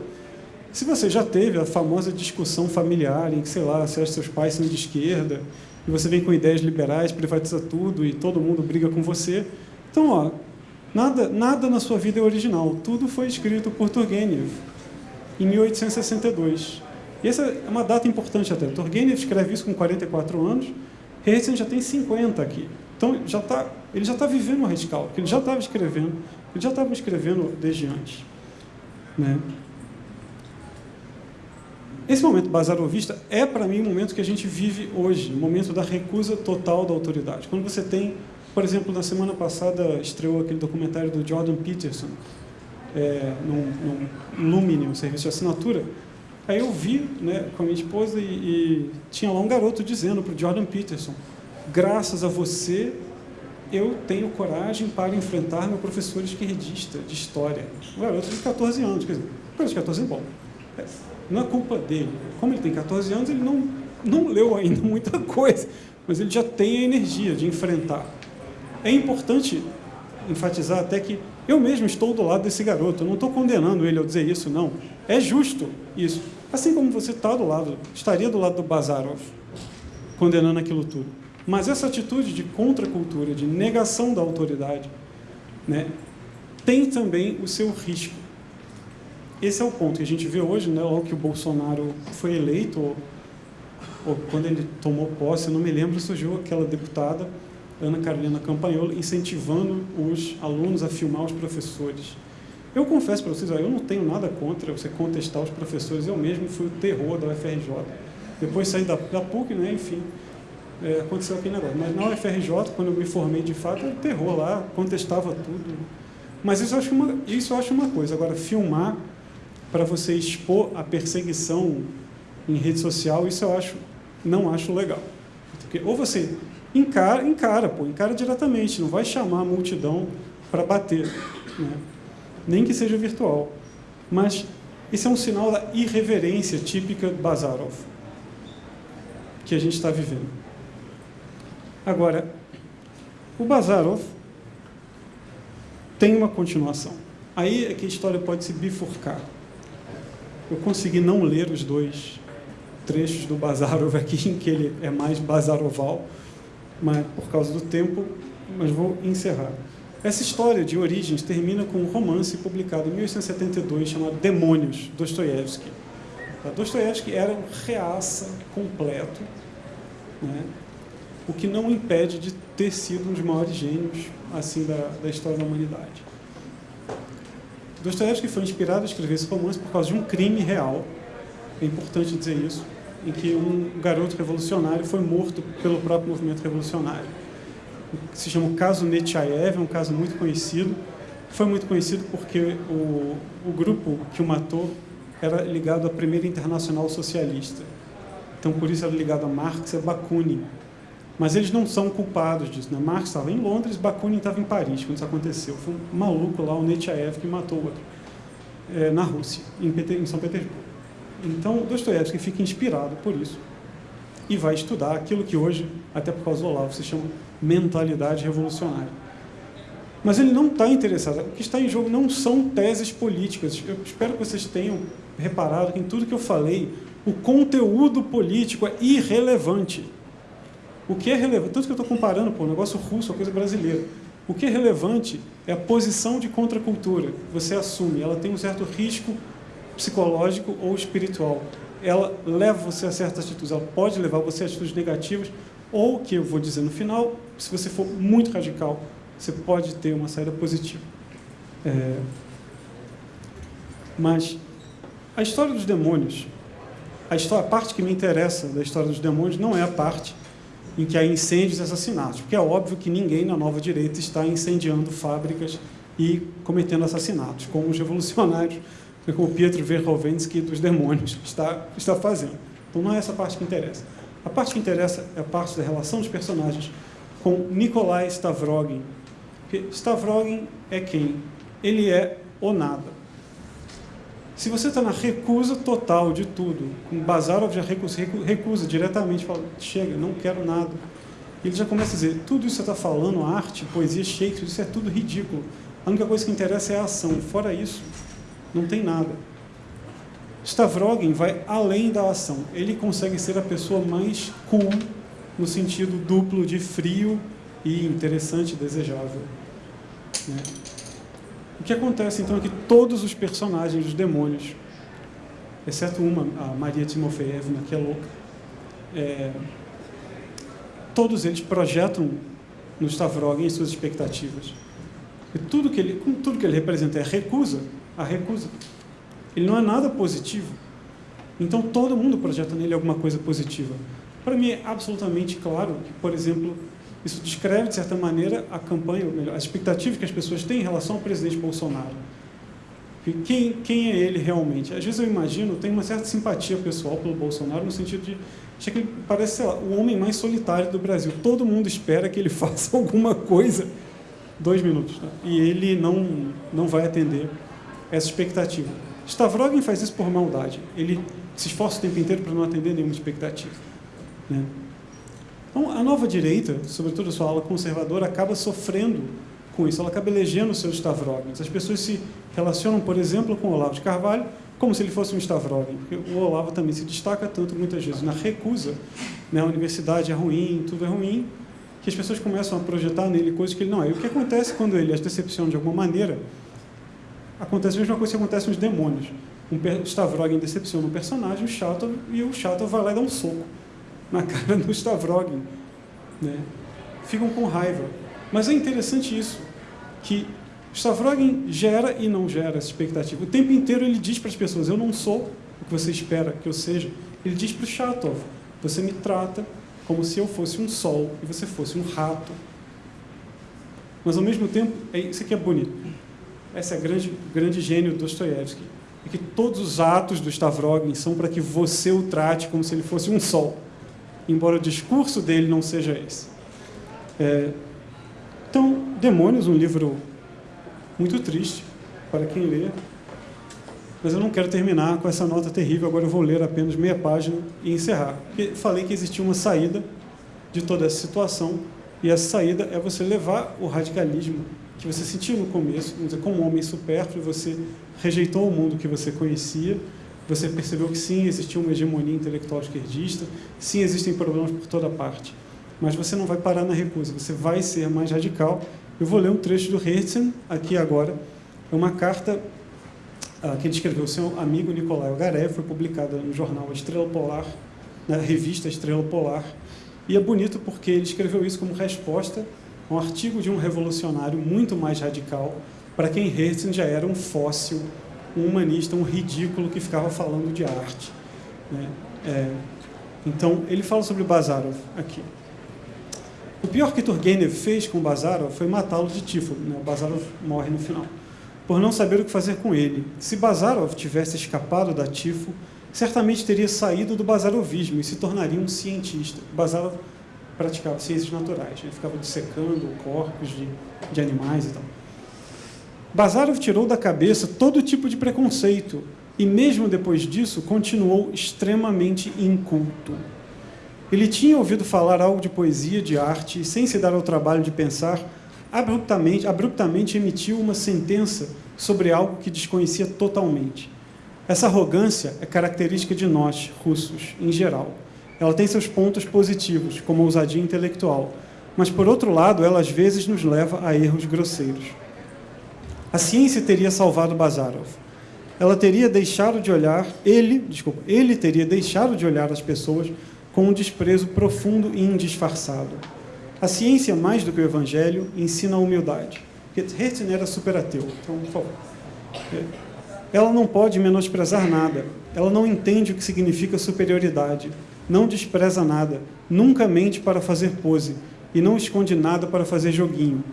[SPEAKER 2] Se você já teve a famosa discussão familiar em que, sei lá, se seus pais são de esquerda, e você vem com ideias liberais, privatiza tudo e todo mundo briga com você. Então, ó, nada, nada na sua vida é original. Tudo foi escrito por Turgenev em 1862. E essa é uma data importante até. Turgenev escreve isso com 44 anos, Herzen já tem 50 aqui. Então, já tá, ele já está vivendo o porque ele já estava escrevendo, ele já estava escrevendo desde antes. Né? Esse momento bazarovista é, para mim, o momento que a gente vive hoje, o momento da recusa total da autoridade. Quando você tem, por exemplo, na semana passada estreou aquele documentário do Jordan Peterson, é, no Lumine, um serviço de assinatura, aí eu vi né, com a minha esposa e, e tinha lá um garoto dizendo para o Jordan Peterson, graças a você, eu tenho coragem para enfrentar meu professor esquerdista de história. Um garoto de 14 anos, quer dizer, de 14 anos, bom, é, não é culpa dele. Como ele tem 14 anos, ele não, não leu ainda [LAUGHS] muita coisa, mas ele já tem a energia de enfrentar. É importante enfatizar até que eu mesmo estou do lado desse garoto, eu não estou condenando ele ao dizer isso, não. É justo isso. Assim como você está do lado, estaria do lado do Bazarov, condenando aquilo tudo. Mas essa atitude de contracultura, de negação da autoridade, né, tem também o seu risco. Esse é o ponto que a gente vê hoje, né, logo que o Bolsonaro foi eleito, ou, ou quando ele tomou posse, eu não me lembro, surgiu aquela deputada, Ana Carolina Campanholo, incentivando os alunos a filmar os professores. Eu confesso para vocês, eu não tenho nada contra você contestar os professores, eu mesmo fui o terror da UFRJ. Depois saí da, da PUC, né, enfim, é, aconteceu aquele negócio. Mas na UFRJ, quando eu me formei de fato, era terror lá, contestava tudo. Mas isso eu acho uma, isso eu acho uma coisa. Agora, filmar para você expor a perseguição em rede social, isso eu acho, não acho legal. Porque, ou você encara, encara, pô, encara diretamente, não vai chamar a multidão para bater, né? nem que seja virtual. Mas isso é um sinal da irreverência típica Bazarov, que a gente está vivendo. Agora, o Bazarov tem uma continuação. Aí é que a história pode se bifurcar. Eu consegui não ler os dois trechos do Bazarov aqui, em que ele é mais bazaroval, mas por causa do tempo, mas vou encerrar. Essa história de origens termina com um romance publicado em 1872 chamado Demônios, Dostoiévski. Tá? Dostoiévski era um reaça completo, né? O que não impede de ter sido um dos maiores gênios assim da, da história da humanidade. Dostoiévski foi inspirado a escrever esse romance por causa de um crime real, é importante dizer isso, em que um garoto revolucionário foi morto pelo próprio movimento revolucionário. Se chama o caso Nechayev, é um caso muito conhecido. Foi muito conhecido porque o, o grupo que o matou era ligado à primeira internacional socialista. Então, por isso era ligado a Marx e a Bakunin. Mas eles não são culpados disso. Né? Marx estava em Londres, Bakunin estava em Paris quando isso aconteceu. Foi um maluco lá, o Nechayev, que matou o outro, é, na Rússia, em, em São Petersburgo. Então, Dostoiévski fica inspirado por isso e vai estudar aquilo que hoje, até por causa do Olavo, se chama mentalidade revolucionária. Mas ele não está interessado. O que está em jogo não são teses políticas. Eu espero que vocês tenham reparado que em tudo que eu falei, o conteúdo político é irrelevante. O que é relevante, tanto que eu estou comparando com o negócio russo, coisa brasileira. O que é relevante é a posição de contracultura. Você assume, ela tem um certo risco psicológico ou espiritual. Ela leva você a certas atitudes, ela pode levar você a atitudes negativas, ou, que eu vou dizer no final, se você for muito radical, você pode ter uma saída positiva. É... Mas a história dos demônios, a, história, a parte que me interessa da história dos demônios não é a parte em que há incêndios e assassinatos, porque é óbvio que ninguém na nova direita está incendiando fábricas e cometendo assassinatos, como os revolucionários como Pietro Verhovensky dos demônios está, está fazendo. Então não é essa parte que interessa. A parte que interessa é a parte da relação dos personagens com Nikolai Stavrogin. Stavrogin é quem? Ele é o nada. Se você está na recusa total de tudo, com Bazarov já recusa, recusa diretamente, fala, chega, não quero nada. Ele já começa a dizer, tudo isso que você está falando, arte, poesia, Shakespeare, isso é tudo ridículo. A única coisa que interessa é a ação. Fora isso, não tem nada. Stavrogin vai além da ação. Ele consegue ser a pessoa mais cool, no sentido duplo de frio e interessante desejável. Né? O que acontece então é que todos os personagens dos demônios, exceto uma, a Maria Timofeevna, que é louca, é, todos eles projetam no Stavrogin suas expectativas. E tudo que ele, tudo que ele representa é recusa, a recusa. Ele não é nada positivo. Então todo mundo projeta nele alguma coisa positiva. Para mim é absolutamente claro que, por exemplo, isso descreve, de certa maneira, a campanha, ou melhor, as expectativas que as pessoas têm em relação ao presidente Bolsonaro. Quem, quem é ele realmente? Às vezes eu imagino, tenho uma certa simpatia pessoal pelo Bolsonaro, no sentido de achar que ele parece, lá, o homem mais solitário do Brasil. Todo mundo espera que ele [LAUGHS] faça alguma coisa. Dois minutos. Tá? E ele não, não vai atender essa expectativa. Stavrogin faz isso por maldade. Ele se esforça o tempo inteiro para não atender nenhuma expectativa. Né? Então, a nova direita, sobretudo a sua ala conservadora, acaba sofrendo com isso. Ela acaba elegendo seus Stavrogins. As pessoas se relacionam, por exemplo, com Olavo de Carvalho como se ele fosse um Stavrogin, porque o Olavo também se destaca tanto, muitas vezes, na recusa. Né? A universidade é ruim, tudo é ruim, que as pessoas começam a projetar nele coisas que ele não é. E o que acontece quando ele as decepciona de alguma maneira acontece a mesma coisa que acontece nos demônios. Um Stavrogin decepciona um personagem, o Chato, e o Chato vai lá e dá um soco na cara do Stavrogin. Né? Ficam com raiva. Mas é interessante isso, que Stavrogin gera e não gera essa expectativa. O tempo inteiro ele diz para as pessoas, eu não sou o que você espera que eu seja. Ele diz para o Chatov, você me trata como se eu fosse um sol e você fosse um rato. Mas ao mesmo tempo, é isso aqui é bonito. Esse é o grande, grande gênio do Dostoiévski. É que todos os atos do Stavrogin são para que você o trate como se ele fosse um sol, embora o discurso dele não seja esse. É, então, Demônios, um livro muito triste para quem lê, mas eu não quero terminar com essa nota terrível, agora eu vou ler apenas meia página e encerrar. Porque falei que existia uma saída de toda essa situação, e essa saída é você levar o radicalismo que você sentiu no começo, como um homem supérfluo, você rejeitou o mundo que você conhecia, você percebeu que sim, existia uma hegemonia intelectual esquerdista, sim, existem problemas por toda parte. mas você não vai parar na recusa, você vai ser mais radical. Eu vou ler um trecho do Herzen aqui agora. É uma carta ah, que ele escreveu seu amigo Nicolai Ogarev, foi publicada no jornal Estrela Polar, na revista Estrela Polar. E é bonito porque ele escreveu isso como resposta a um artigo de um revolucionário muito mais radical, para quem Herzen já era um fóssil, um humanista, um ridículo que ficava falando de arte. Né? É, então, ele fala sobre Bazarov aqui. O pior que Turgenev fez com Bazarov foi matá-lo de tifo. Né? O Bazarov morre no final. Por não saber o que fazer com ele. Se Bazarov tivesse escapado da tifo, certamente teria saído do bazarovismo e se tornaria um cientista. Bazarov praticava ciências naturais, ele ficava dissecando corpos de, de animais e tal. Bazarov tirou da cabeça todo tipo de preconceito e, mesmo depois disso, continuou extremamente inculto. Ele tinha ouvido falar algo de poesia, de arte, e, sem se dar ao trabalho de pensar, abruptamente, abruptamente emitiu uma sentença sobre algo que desconhecia totalmente. Essa arrogância é característica de nós, russos, em geral. Ela tem seus pontos positivos, como ousadia intelectual, mas, por outro lado, ela às vezes nos leva a erros grosseiros. A ciência teria salvado Bazarov. Ela teria deixado de olhar, ele, desculpa, ele teria deixado de olhar as pessoas com um desprezo profundo e indisfarçado. A ciência, mais do que o evangelho, ensina a humildade. Herzen era superateu, então, por favor. Ela não pode menosprezar nada. Ela não entende o que significa superioridade. Não despreza nada. Nunca mente para fazer pose. E não esconde nada para fazer joguinho.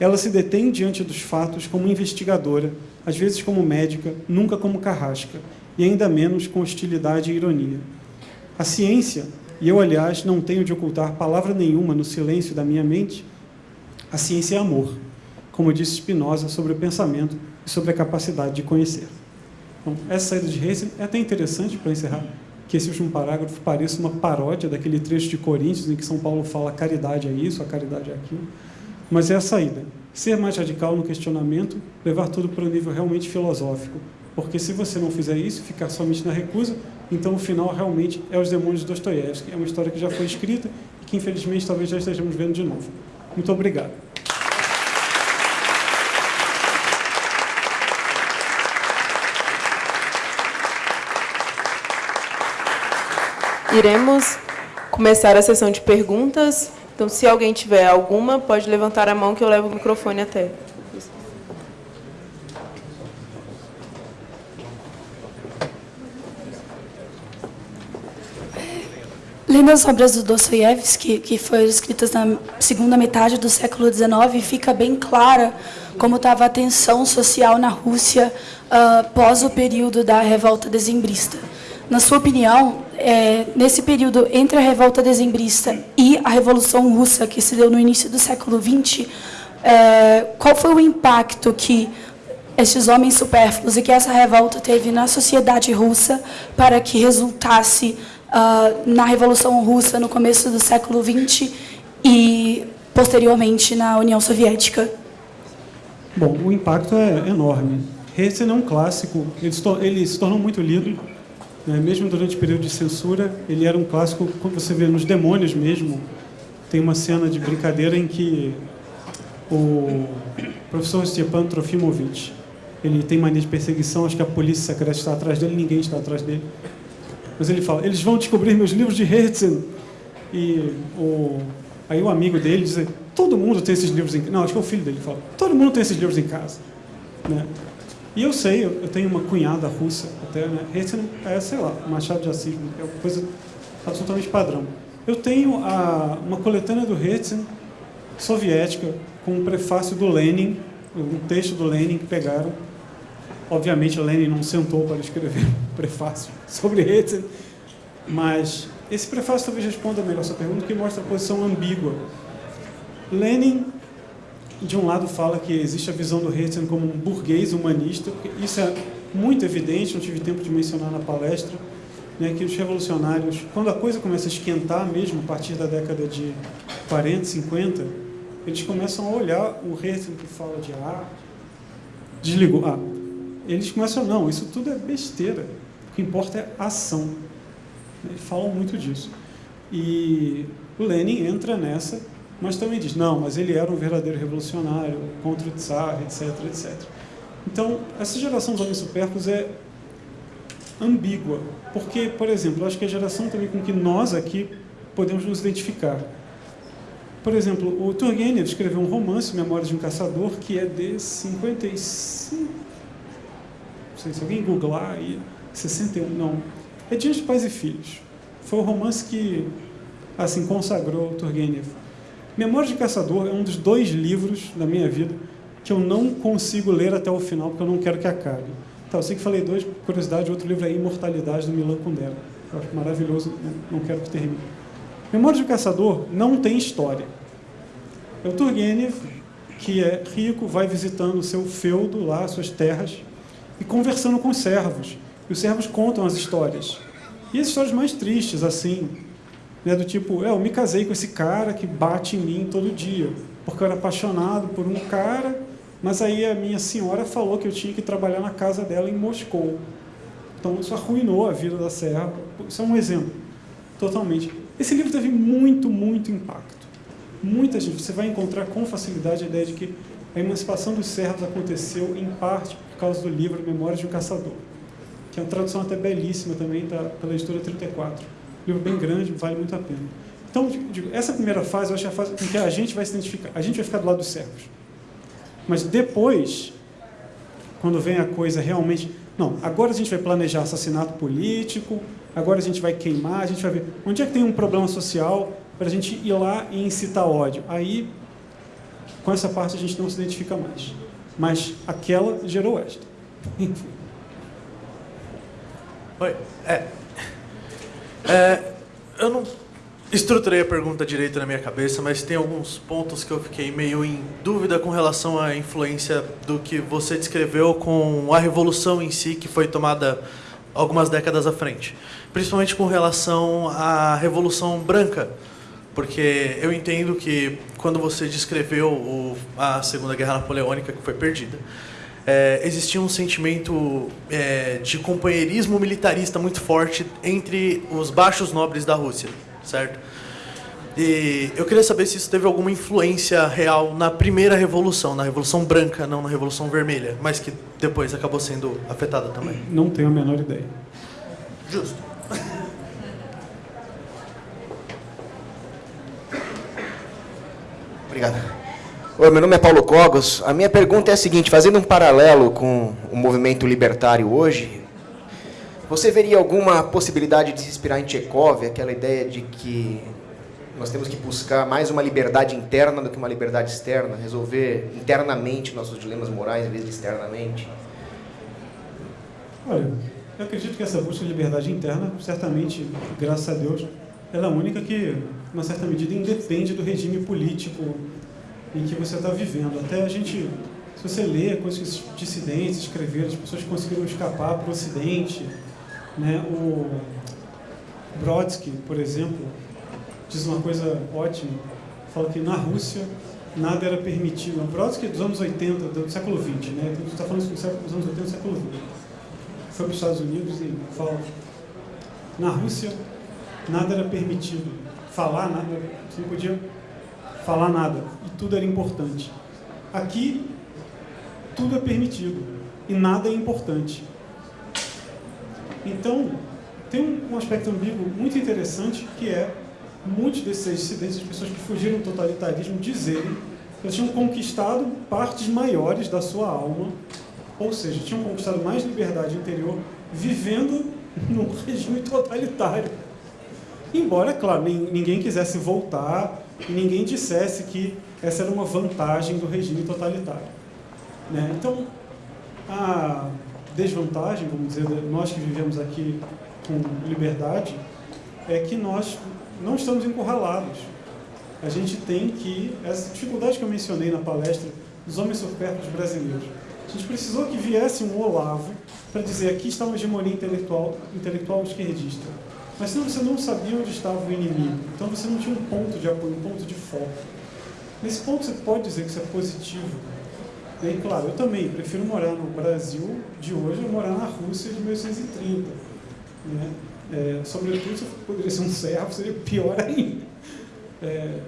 [SPEAKER 2] Ela se detém diante dos fatos como investigadora, às vezes como médica, nunca como carrasca, e ainda menos com hostilidade e ironia. A ciência, e eu, aliás, não tenho de ocultar palavra nenhuma no silêncio da minha mente, a ciência é amor, como disse Spinoza sobre o pensamento e sobre a capacidade de conhecer. Então, essa saída de Reis é até interessante para encerrar, que esse último parágrafo pareça uma paródia daquele trecho de Coríntios em que São Paulo fala caridade é isso, a caridade é aquilo. Mas é a saída. Ser mais radical no questionamento, levar tudo para um nível realmente filosófico. Porque se você não fizer isso, ficar somente na recusa, então o final realmente é os demônios de Dostoiévski. É uma história que já foi escrita e que infelizmente talvez já estejamos vendo de novo. Muito obrigado.
[SPEAKER 1] Iremos começar a sessão de perguntas. Então, se alguém tiver alguma, pode levantar a mão que eu levo o microfone até.
[SPEAKER 3] Lendo as obras do Dostoiévski, que foram escritas na segunda metade do século XIX, fica bem clara como estava a tensão social na Rússia uh, pós o período da revolta dezembrista. Na sua opinião, é, nesse período entre a revolta dezembrista e a Revolução Russa, que se deu no início do século XX, é, qual foi o impacto que esses homens supérfluos e que essa revolta teve na sociedade russa para que resultasse uh, na Revolução Russa no começo do século XX e posteriormente na União Soviética?
[SPEAKER 2] Bom, o impacto é enorme. Esse é um clássico, ele se, ele se tornou muito lido? Mesmo durante o período de censura, ele era um clássico, como você vê nos Demônios mesmo, tem uma cena de brincadeira em que o professor Stepan Trofimovich, ele tem mania de perseguição, acho que a polícia secreta está atrás dele, ninguém está atrás dele. Mas ele fala, eles vão descobrir meus livros de Herzen. E o, aí o amigo dele diz, todo mundo tem esses livros em casa. Não, acho que é o filho dele fala, todo mundo tem esses livros em casa. Né? E eu sei, eu tenho uma cunhada russa até, né? Esse é, sei lá, Machado de Assis, é uma coisa absolutamente padrão. Eu tenho a, uma coletânea do Herzen soviética com um prefácio do Lenin, um texto do Lenin que pegaram. Obviamente, Lenin não sentou para escrever [LAUGHS] um prefácio sobre Herzen, mas esse prefácio talvez responda melhor essa pergunta, que mostra a posição ambígua. Lenin de um lado fala que existe a visão do Herzen como um burguês humanista, isso é muito evidente, não tive tempo de mencionar na palestra, né, que os revolucionários, quando a coisa começa a esquentar mesmo, a partir da década de 40, 50, eles começam a olhar o Herzen que fala de arte, desligou, ah, eles começam, não, isso tudo é besteira, o que importa é ação. Eles falam muito disso. E o Lenin entra nessa, mas também diz, não, mas ele era um verdadeiro revolucionário, contra o Tsar, etc, etc. Então, essa geração dos homens supérfluos é ambígua, porque, por exemplo, acho que é a geração também com que nós aqui podemos nos identificar. Por exemplo, o Turgenev escreveu um romance, Memórias de um Caçador, que é de 55... Não sei se alguém googlar aí, 61, não. É Dias de Pais e Filhos. Foi o romance que, assim, consagrou o Turgenev. Memórias de Caçador é um dos dois livros da minha vida que eu não consigo ler até o final, porque eu não quero que acabe. Então, eu sei que falei dois, curiosidade, outro livro é Imortalidade, do Milan Kundera. Eu acho maravilhoso, não quero que termine. Memórias do Caçador não tem história. É o Turgenev, que é rico, vai visitando o seu feudo lá, suas terras, e conversando com os servos. E os servos contam as histórias. E as histórias mais tristes, assim, né, do tipo, é, eu me casei com esse cara que bate em mim todo dia, porque eu era apaixonado por um cara, mas aí a minha senhora falou que eu tinha que trabalhar na casa dela em Moscou. Então isso arruinou a vida da serva. Isso é um exemplo, totalmente. Esse livro teve muito, muito impacto. Muita gente, você vai encontrar com facilidade a ideia de que a emancipação dos servos aconteceu em parte por causa do livro Memórias de um Caçador, que é uma tradução até belíssima também, tá, pela editora 34. Livro bem grande, vale muito a pena. Então, digo, essa primeira fase, eu acho que é a fase em que a gente vai se identificar, a gente vai ficar do lado dos servos. Mas depois, quando vem a coisa realmente, não, agora a gente vai planejar assassinato político, agora a gente vai queimar, a gente vai ver onde é que tem um problema social para a gente ir lá e incitar ódio. Aí, com essa parte, a gente não se identifica mais. Mas aquela gerou esta. Enfim. [LAUGHS]
[SPEAKER 4] Oi, é, é, eu não estruturei a pergunta direito na minha cabeça, mas tem alguns pontos que eu fiquei meio em dúvida com relação à influência do que você descreveu com a revolução em si, que foi tomada algumas décadas à frente. Principalmente com relação à Revolução Branca, porque eu entendo que quando você descreveu a Segunda Guerra Napoleônica, que foi perdida, é, existia um sentimento é, de companheirismo militarista muito forte entre os baixos nobres da Rússia, certo? E eu queria saber se isso teve alguma influência real na primeira revolução, na Revolução Branca, não na Revolução Vermelha, mas que depois acabou sendo afetada também.
[SPEAKER 2] Não tenho a menor ideia.
[SPEAKER 4] Justo. [LAUGHS]
[SPEAKER 5] Obrigado. Oi, meu nome é Paulo Cogos. A minha pergunta é a seguinte, fazendo um paralelo com o movimento libertário hoje, você veria alguma possibilidade de se inspirar em Tchekov, aquela ideia de que nós temos que buscar mais uma liberdade interna do que uma liberdade externa, resolver internamente nossos dilemas morais em vez de externamente?
[SPEAKER 2] Olha, eu acredito que essa busca de liberdade interna, certamente, graças a Deus, ela é a única que, uma certa medida, independe do regime político em que você está vivendo. Até a gente, se você lê coisas que dissidentes escreveram, as pessoas conseguiram escapar para o Ocidente, né? o Brodsky, por exemplo, diz uma coisa ótima, fala que na Rússia nada era permitido. O Brodsky é dos anos 80, do século XX, né? Então, a gente está falando dos anos 80 do século XX. Foi para os Estados Unidos e fala na Rússia nada era permitido. Falar nada, você não podia falar nada. E tudo era importante. Aqui, tudo é permitido. E nada é importante. Então, tem um aspecto ambíguo muito interessante que é muitos desses dissidentes, as pessoas que fugiram do totalitarismo, dizerem que eles tinham conquistado partes maiores da sua alma, ou seja, tinham conquistado mais liberdade interior vivendo num [LAUGHS] regime totalitário. Embora, claro, ninguém quisesse voltar e ninguém dissesse que essa era uma vantagem do regime totalitário. Né? Então, a desvantagem, vamos dizer, nós que vivemos aqui com liberdade, é que nós não estamos encurralados. A gente tem que, essa dificuldade que eu mencionei na palestra dos homens supérfluos brasileiros, a gente precisou que viesse um Olavo para dizer aqui está uma hegemonia intelectual, intelectual esquerdista mas senão você não sabia onde estava o inimigo. Então você não tinha um ponto de apoio, um ponto de foco. Nesse ponto você pode dizer que isso é positivo. E aí, claro, eu também prefiro morar no Brasil de hoje ou morar na Rússia de 1930. Né? É, sobretudo, se poderia ser um servo, seria pior ainda. É,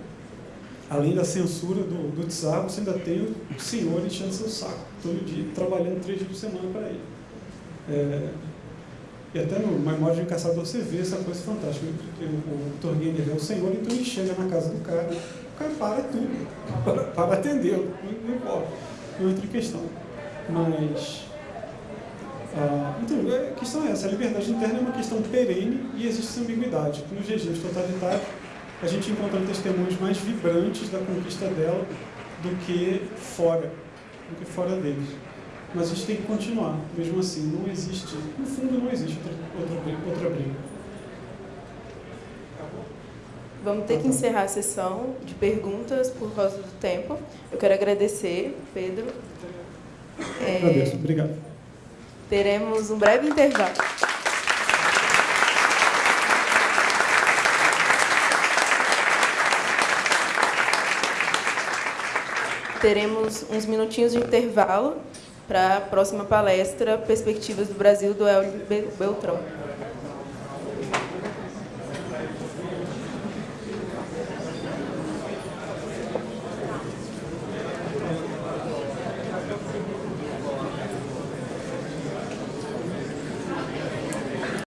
[SPEAKER 2] além da censura do, do tsar, você ainda tem o senhor enchendo seu saco todo dia, trabalhando três dias por semana para ele. É, e até no de um Caçador você vê essa coisa fantástica. O, o Turgenev é o senhor, então ele chega na casa do cara, o cara para tudo, [LAUGHS] para, para atendê-lo, não, importa, não entra em questão. Mas ah, então, a questão é essa, a liberdade interna é uma questão perene e existe essa ambiguidade. Nos regimes totalitários, a gente encontra testemunhos mais vibrantes da conquista dela do que fora, do que fora deles. Mas a gente tem que continuar, mesmo assim, não existe, no fundo não existe outra, outra, outra briga.
[SPEAKER 1] Vamos ter que encerrar a sessão de perguntas por causa do tempo. Eu quero agradecer, Pedro.
[SPEAKER 2] É, Agradeço, obrigado.
[SPEAKER 1] Teremos um breve intervalo. Teremos uns minutinhos de intervalo para a próxima palestra, Perspectivas do Brasil, do Hélio Beltrão.